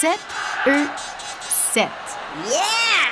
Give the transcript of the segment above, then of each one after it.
set er, set. Yeah!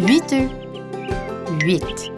8 œufs. 8.